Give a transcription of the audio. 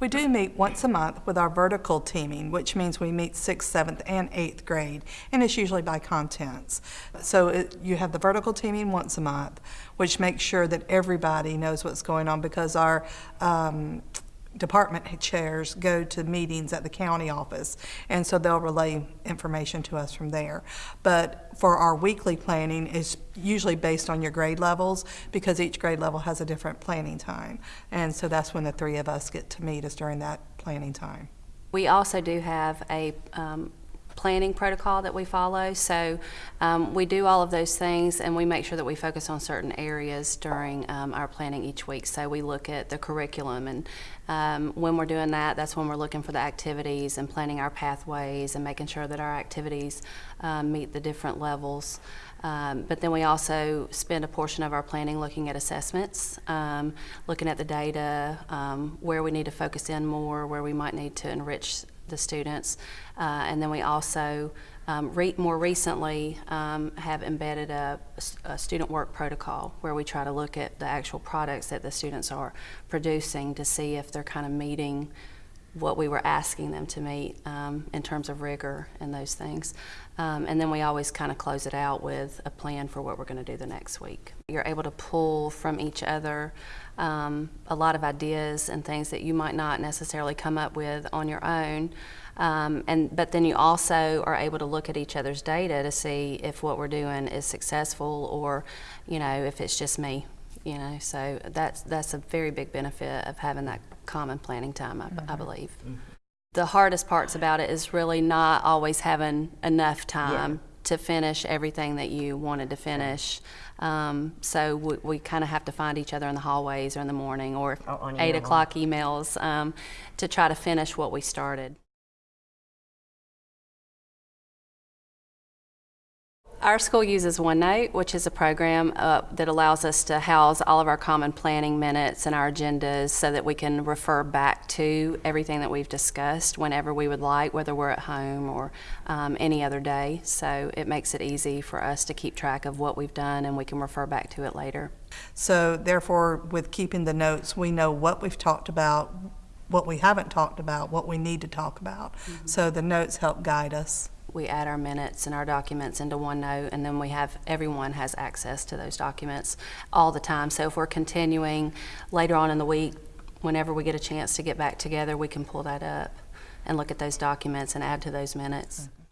We do meet once a month with our vertical teaming, which means we meet sixth, seventh, and eighth grade, and it's usually by contents. So it, you have the vertical teaming once a month, which makes sure that everybody knows what's going on because our um, department chairs go to meetings at the county office, and so they'll relay information to us from there. But for our weekly planning is usually based on your grade levels because each grade level has a different planning time. And so that's when the three of us get to meet us during that planning time. We also do have a um, planning protocol that we follow. So um, we do all of those things and we make sure that we focus on certain areas during um, our planning each week. So we look at the curriculum and um, when we're doing that, that's when we're looking for the activities and planning our pathways and making sure that our activities um, meet the different levels. Um, but then we also spend a portion of our planning looking at assessments, um, looking at the data, um, where we need to focus in more, where we might need to enrich the students. Uh, and then we also, um, re more recently, um, have embedded a, a, student work protocol where we try to look at the actual products that the students are producing to see if they're kind of meeting what we were asking them to meet um, in terms of rigor and those things. Um, and then we always kind of close it out with a plan for what we're going to do the next week. You're able to pull from each other um, a lot of ideas and things that you might not necessarily come up with on your own. Um, and but then you also are able to look at each other's data to see if what we're doing is successful or, you know, if it's just me you know, so that's, that's a very big benefit of having that common planning time, I, I believe. The hardest parts about it is really not always having enough time to finish everything that you wanted to finish. Um, so we, we kind of have to find each other in the hallways or in the morning or Or eight o'clock emails um, to try to finish what we started. Our school uses OneNote, which is a program uh, that allows us to house all of our common planning minutes and our agendas so that we can refer back to everything that we've discussed whenever we would like, whether we're at home or um, any other day. So it makes it easy for us to keep track of what we've done and we can refer back to it later. So therefore, with keeping the notes, we know what we've talked about, what we haven't talked about, what we need to talk about. So the notes help guide us. We add our minutes and our documents into OneNote, and then we have, everyone has access to those documents all the time. So if we're continuing later on in the week, whenever we get a chance to get back together, we can pull that up and look at those documents and add to those minutes. Mm-hmm.